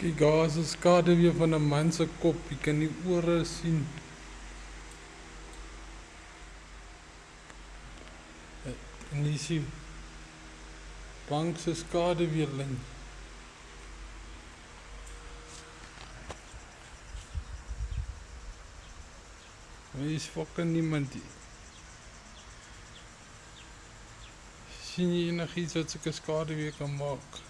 Kyk, is 'n skade weer van 'n man se kop. Jy kan die ore sien. Eh, en jy sien bank se skade weer lyn. Hier is fucking niemand hier. Sien jy enigiets wat sulke skade weer kan maak?